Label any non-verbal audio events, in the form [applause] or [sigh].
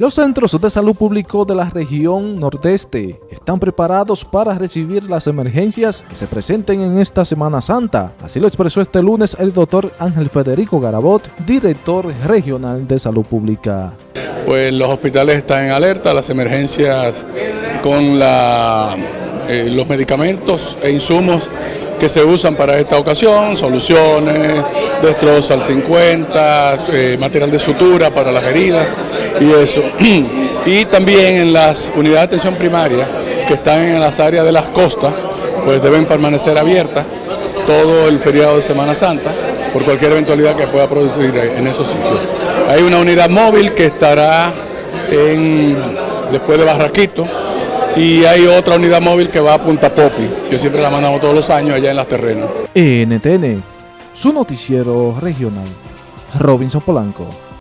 Los centros de salud público de la región nordeste están preparados para recibir las emergencias que se presenten en esta Semana Santa. Así lo expresó este lunes el doctor Ángel Federico Garabot, director regional de salud pública. Pues los hospitales están en alerta, las emergencias con eh, los medicamentos e insumos que se usan para esta ocasión, soluciones, destrozos al 50, eh, material de sutura para las heridas y eso. [clears throat] Y también en las unidades de atención primaria que están en las áreas de las costas, pues deben permanecer abiertas todo el feriado de Semana Santa por cualquier eventualidad que pueda producir en esos sitios. Hay una unidad móvil que estará después de Barraquito, y hay otra unidad móvil que va a Punta Popi, que siempre la mandamos todos los años allá en las terrenas. NTN, su noticiero regional. Robinson Polanco.